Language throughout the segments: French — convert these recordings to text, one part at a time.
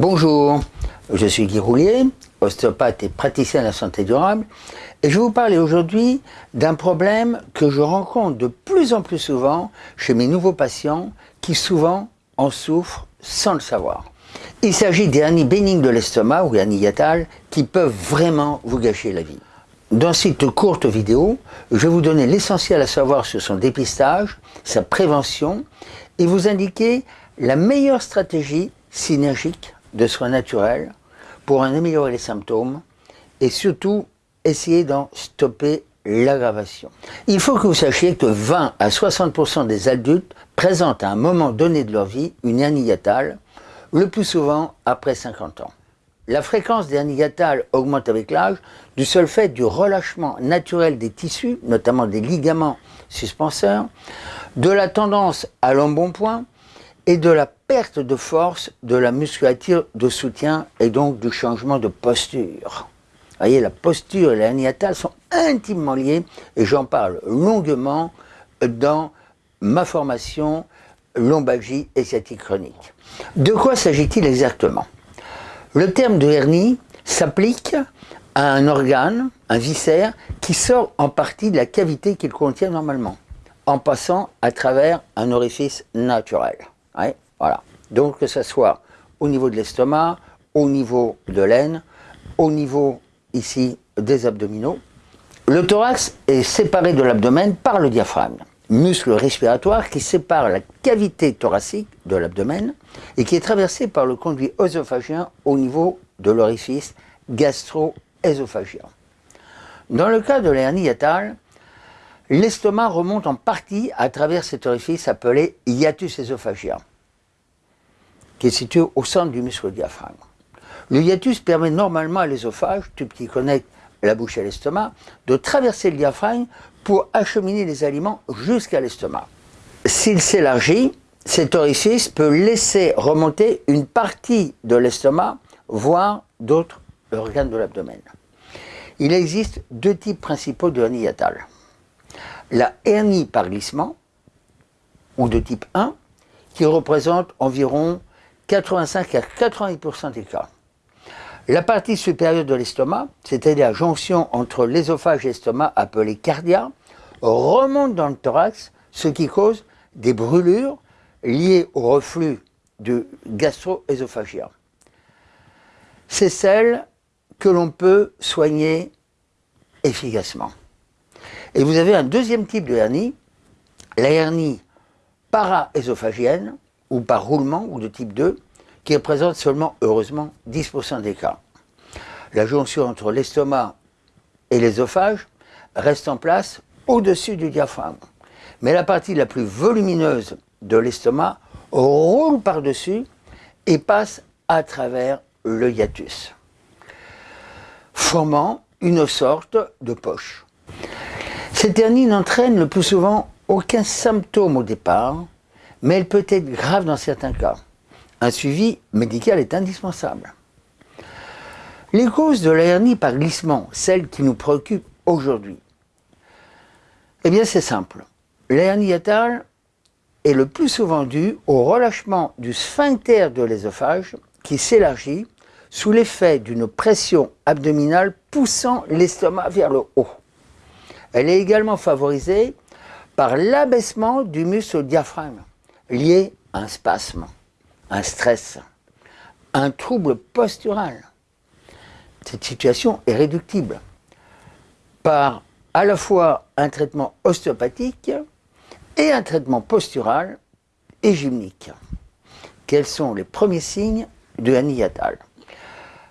Bonjour, je suis Guy Roulier, ostéopathe et praticien de la santé durable, et je vais vous parler aujourd'hui d'un problème que je rencontre de plus en plus souvent chez mes nouveaux patients qui souvent en souffrent sans le savoir. Il s'agit des hernies bénignes de l'estomac ou hernies qui peuvent vraiment vous gâcher la vie. Dans cette courte vidéo, je vais vous donner l'essentiel à savoir sur son dépistage, sa prévention et vous indiquer la meilleure stratégie synergique de soins naturels pour en améliorer les symptômes et surtout essayer d'en stopper l'aggravation. Il faut que vous sachiez que 20 à 60% des adultes présentent à un moment donné de leur vie une hernie hiatale, le plus souvent après 50 ans. La fréquence des hernies hiatales augmente avec l'âge du seul fait du relâchement naturel des tissus, notamment des ligaments suspenseurs, de la tendance à l'embonpoint et de la perte de force de la musculature de soutien et donc du changement de posture. Vous voyez, la posture et la hiatale sont intimement liées et j'en parle longuement dans ma formation lombalgie et sciatique chronique. De quoi s'agit-il exactement? Le terme de hernie s'applique à un organe, un viscère, qui sort en partie de la cavité qu'il contient normalement, en passant à travers un orifice naturel. Voilà. Donc que ce soit au niveau de l'estomac, au niveau de l'aine, au niveau ici des abdominaux. Le thorax est séparé de l'abdomen par le diaphragme, muscle respiratoire qui sépare la cavité thoracique de l'abdomen et qui est traversé par le conduit œsophagien au niveau de l'orifice gastro-œsophagien. Dans le cas de l'hernie hiatale, l'estomac remonte en partie à travers cet orifice appelé hiatus œsophagien qui est situé au centre du muscle diaphragme. Le hiatus permet normalement à l'ésophage, tube qui connecte la bouche à l'estomac, de traverser le diaphragme pour acheminer les aliments jusqu'à l'estomac. S'il s'élargit, cet orifice peut laisser remonter une partie de l'estomac, voire d'autres organes de l'abdomen. Il existe deux types principaux de hernie hiatale. La hernie par glissement, ou de type 1, qui représente environ 85 à 80% des cas. La partie supérieure de l'estomac, c'est-à-dire la jonction entre l'ésophage et l'estomac appelée cardia, remonte dans le thorax, ce qui cause des brûlures liées au reflux du gastro-œsophagien. C'est celle que l'on peut soigner efficacement. Et vous avez un deuxième type de hernie, la hernie para-ésophagienne, ou par roulement, ou de type 2, qui représente seulement, heureusement, 10% des cas. La jonction entre l'estomac et l'ésophage reste en place au-dessus du diaphragme. Mais la partie la plus volumineuse de l'estomac roule par-dessus et passe à travers le hiatus, formant une sorte de poche. Cette hernie n'entraîne le plus souvent aucun symptôme au départ, mais elle peut être grave dans certains cas. Un suivi médical est indispensable. Les causes de la hernie par glissement, celles qui nous préoccupent aujourd'hui, eh bien c'est simple. La hernie hiatale est le plus souvent due au relâchement du sphincter de l'ésophage qui s'élargit sous l'effet d'une pression abdominale poussant l'estomac vers le haut. Elle est également favorisée par l'abaissement du muscle diaphragme lié à un spasme, un stress, un trouble postural. Cette situation est réductible par à la fois un traitement ostéopathique et un traitement postural et gymnique. Quels sont les premiers signes de l'hernie hiatale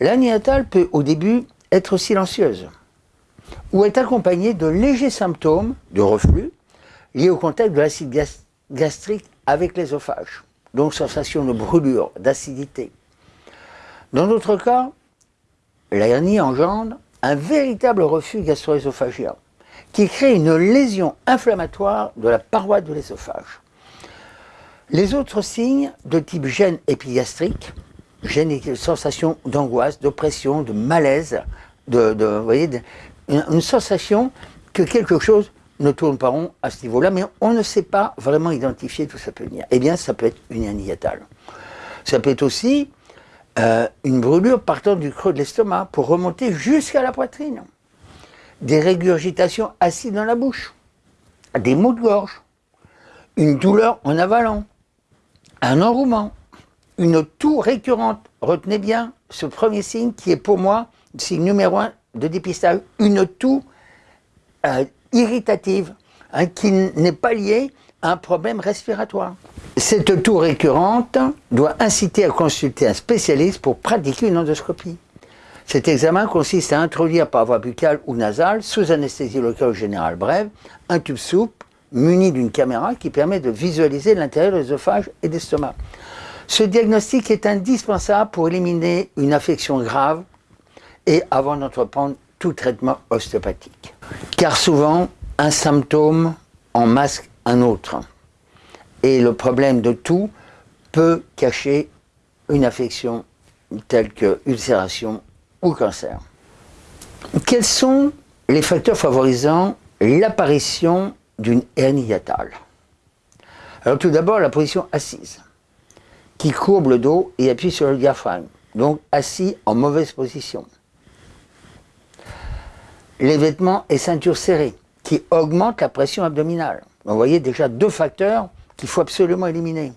L'hernie peut au début être silencieuse ou être accompagnée de légers symptômes de reflux liés au contact de l'acide gastrique avec l'ésophage, donc sensation de brûlure, d'acidité. Dans d'autres cas, la engendre un véritable refus gastro-œsophagien qui crée une lésion inflammatoire de la paroi de l'ésophage. Les autres signes de type gène épigastrique, gêne et sensation d'angoisse, d'oppression, de malaise, de, une sensation que quelque chose ne tourne pas rond à ce niveau-là, mais on ne sait pas vraiment identifier d'où ça peut venir. Eh bien, ça peut être une hernie. Ça peut être aussi euh, une brûlure partant du creux de l'estomac pour remonter jusqu'à la poitrine, des régurgitations acides dans la bouche, des maux de gorge, une douleur en avalant, un enrouement, une toux récurrente. Retenez bien ce premier signe qui est pour moi le signe numéro un de dépistage, une toux euh, irritative, hein, qui n'est pas liée à un problème respiratoire. Cette toux récurrente doit inciter à consulter un spécialiste pour pratiquer une endoscopie. Cet examen consiste à introduire par voie buccale ou nasale, sous anesthésie locale ou générale brève, un tube souple muni d'une caméra qui permet de visualiser l'intérieur de l'œsophage et l'estomac. Ce diagnostic est indispensable pour éliminer une affection grave et avant d'entreprendre tout traitement ostéopathique. Car souvent, un symptôme en masque un autre. Et le problème de tout peut cacher une affection telle que ulcération ou cancer. Quels sont les facteurs favorisant l'apparition d'une hernie hiatale? Alors tout d'abord, la position assise, qui courbe le dos et appuie sur le diaphragme, donc assis en mauvaise position. Les vêtements et ceintures serrées, qui augmentent la pression abdominale. Vous voyez déjà deux facteurs qu'il faut absolument éliminer.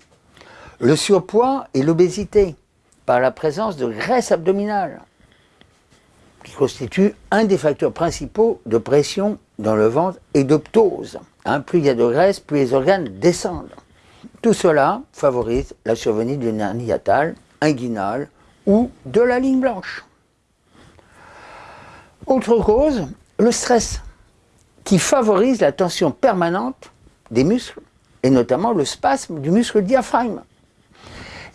Le surpoids et l'obésité, par la présence de graisse abdominale, qui constitue un des facteurs principaux de pression dans le ventre et de ptose. Hein, plus il y a de graisse, plus les organes descendent. Tout cela favorise la survenue d'une hernie hiatale, inguinale ou de la ligne blanche. Autre cause, le stress, qui favorise la tension permanente des muscles, et notamment le spasme du muscle diaphragme.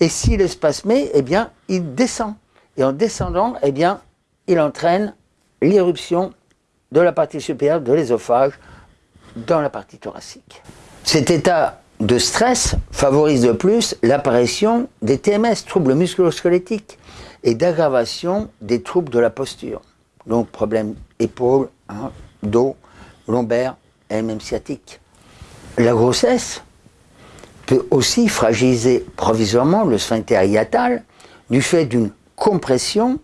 Et s'il est spasmé, eh bien, il descend. Et en descendant, eh bien, il entraîne l'irruption de la partie supérieure de l'ésophage dans la partie thoracique. Cet état de stress favorise de plus l'apparition des TMS, troubles musculo-squelettiques, et d'aggravation des troubles de la posture. Donc problème épaule, hein, dos, lombaire et même sciatique. La grossesse peut aussi fragiliser provisoirement le sphincter hiatal du fait d'une compression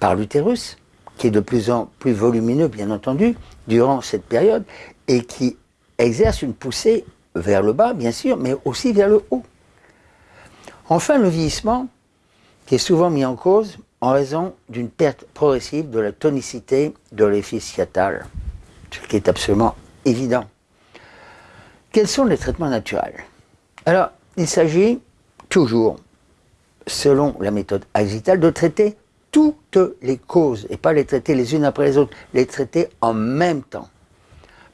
par l'utérus, qui est de plus en plus volumineux, bien entendu, durant cette période, et qui exerce une poussée vers le bas, bien sûr, mais aussi vers le haut. Enfin, le vieillissement, qui est souvent mis en cause en raison d'une perte progressive de la tonicité de l'effice hiatal, ce qui est absolument évident. Quels sont les traitements naturels? Alors, il s'agit toujours, selon la méthode agitale, de traiter toutes les causes, et pas les traiter les unes après les autres, les traiter en même temps.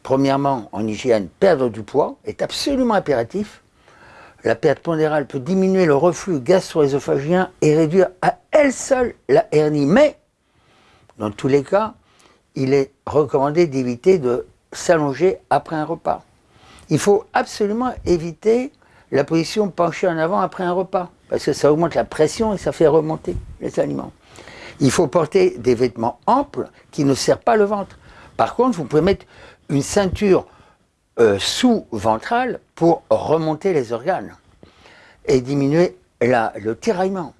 Premièrement, en hygiène, perdre du poids est absolument impératif. La perte pondérale peut diminuer le reflux gastro-œsophagien et réduire à elle seule la hernie, mais dans tous les cas, il est recommandé d'éviter de s'allonger après un repas. Il faut absolument éviter la position penchée en avant après un repas, parce que ça augmente la pression et ça fait remonter les aliments. Il faut porter des vêtements amples qui ne serrent pas le ventre. Par contre, vous pouvez mettre une ceinture euh, sous-ventrale pour remonter les organes et diminuer le tiraillement.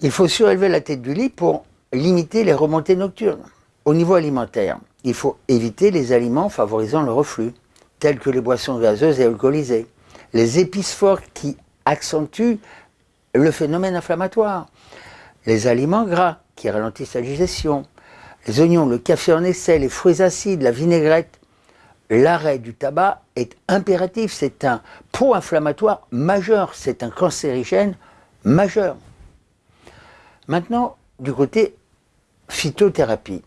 Il faut surélever la tête du lit pour limiter les remontées nocturnes. Au niveau alimentaire, il faut éviter les aliments favorisant le reflux telles que les boissons gazeuses et alcoolisées, les épices fortes qui accentuent le phénomène inflammatoire, les aliments gras qui ralentissent la digestion, les oignons, le café en essai, les fruits acides, la vinaigrette. L'arrêt du tabac est impératif, c'est un pro-inflammatoire majeur, c'est un cancérigène majeur. Maintenant, du côté phytothérapie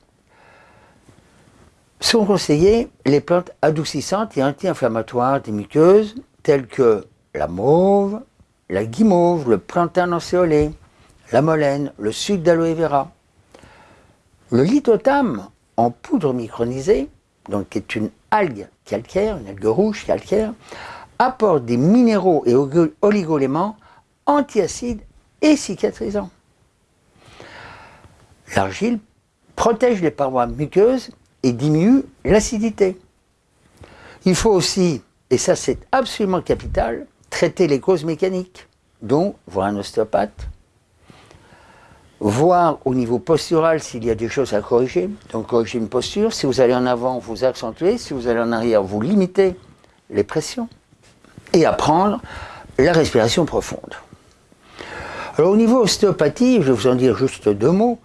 sont conseillées les plantes adoucissantes et anti-inflammatoires des muqueuses, telles que la mauve, la guimauve, le plantain encéolé, la molène, le sucre d'aloe vera. Le lithotame en poudre micronisée, donc qui est une algue calcaire, une algue rouge calcaire, apporte des minéraux et oligoéléments antiacides et cicatrisants. L'argile protège les parois muqueuses et diminue l'acidité. Il faut aussi, et ça c'est absolument capital, traiter les causes mécaniques, dont voir un ostéopathe, voir au niveau postural s'il y a des choses à corriger. Donc corriger une posture. Si vous allez en avant, vous accentuez. Si vous allez en arrière, vous limitez les pressions. Et apprendre la respiration profonde. Alors au niveau ostéopathie, je vais vous en dire juste deux mots.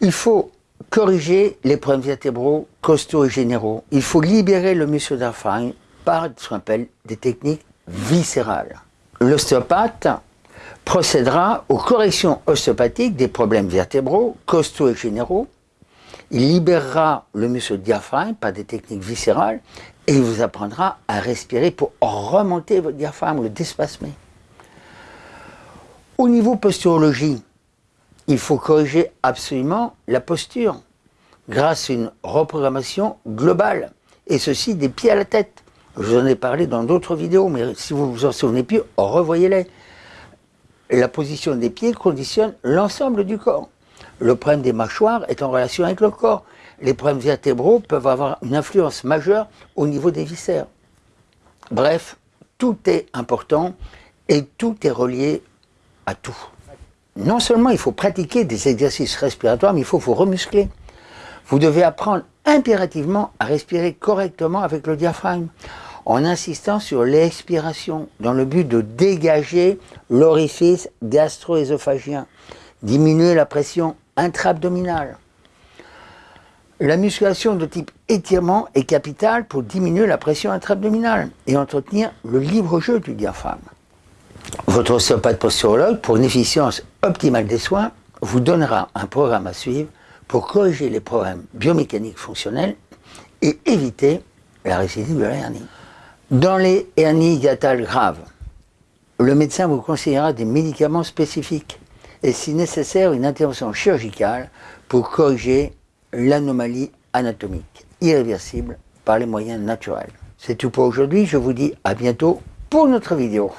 Il faut corriger les problèmes vertébraux costauds et généraux. Il faut libérer le muscle diaphragme par ce qu'on appelle des techniques viscérales. L'ostéopathe procédera aux corrections ostéopathiques des problèmes vertébraux costauds et généraux. Il libérera le muscle diaphragme par des techniques viscérales et il vous apprendra à respirer pour remonter votre diaphragme, le déspasmer. Au niveau posturologie, il faut corriger absolument la posture grâce à une reprogrammation globale, et ceci des pieds à la tête. Je vous en ai parlé dans d'autres vidéos, mais si vous vous en souvenez plus, revoyez-les. La position des pieds conditionne l'ensemble du corps. Le problème des mâchoires est en relation avec le corps. Les problèmes vertébraux peuvent avoir une influence majeure au niveau des viscères. Bref, tout est important et tout est relié à tout non seulement il faut pratiquer des exercices respiratoires, mais il faut vous remuscler. Vous devez apprendre impérativement à respirer correctement avec le diaphragme, en insistant sur l'expiration, dans le but de dégager l'orifice gastro-œsophagien, diminuer la pression intra-abdominale. La musculation de type étirement est capitale pour diminuer la pression intra-abdominale et entretenir le libre jeu du diaphragme. Votre ostéopathe posturologue, pour une efficience optimale des soins, vous donnera un programme à suivre pour corriger les problèmes biomécaniques fonctionnels et éviter la récidive de la hernie. Dans les hernies hiatales graves, le médecin vous conseillera des médicaments spécifiques et si nécessaire une intervention chirurgicale pour corriger l'anomalie anatomique irréversible par les moyens naturels. C'est tout pour aujourd'hui, je vous dis à bientôt pour notre vidéo.